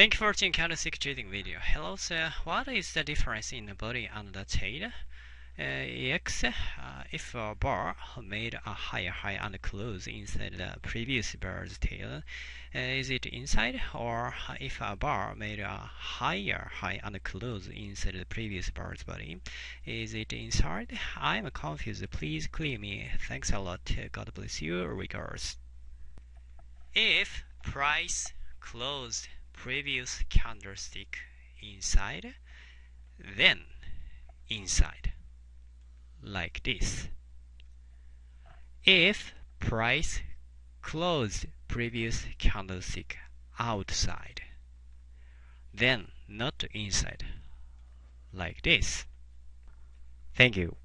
Thank you for watching candlestick trading video. Hello sir, what is the difference in the body and the tail? Uh, X, uh, if a bar made a higher high and close inside the previous bar's tail, uh, is it inside? Or if a bar made a higher high and close inside the previous bar's body, is it inside? I'm confused. Please clear me. Thanks a lot. God bless you. Regards. If price closed previous candlestick inside, then inside, like this. If price closed previous candlestick outside, then not inside, like this. Thank you.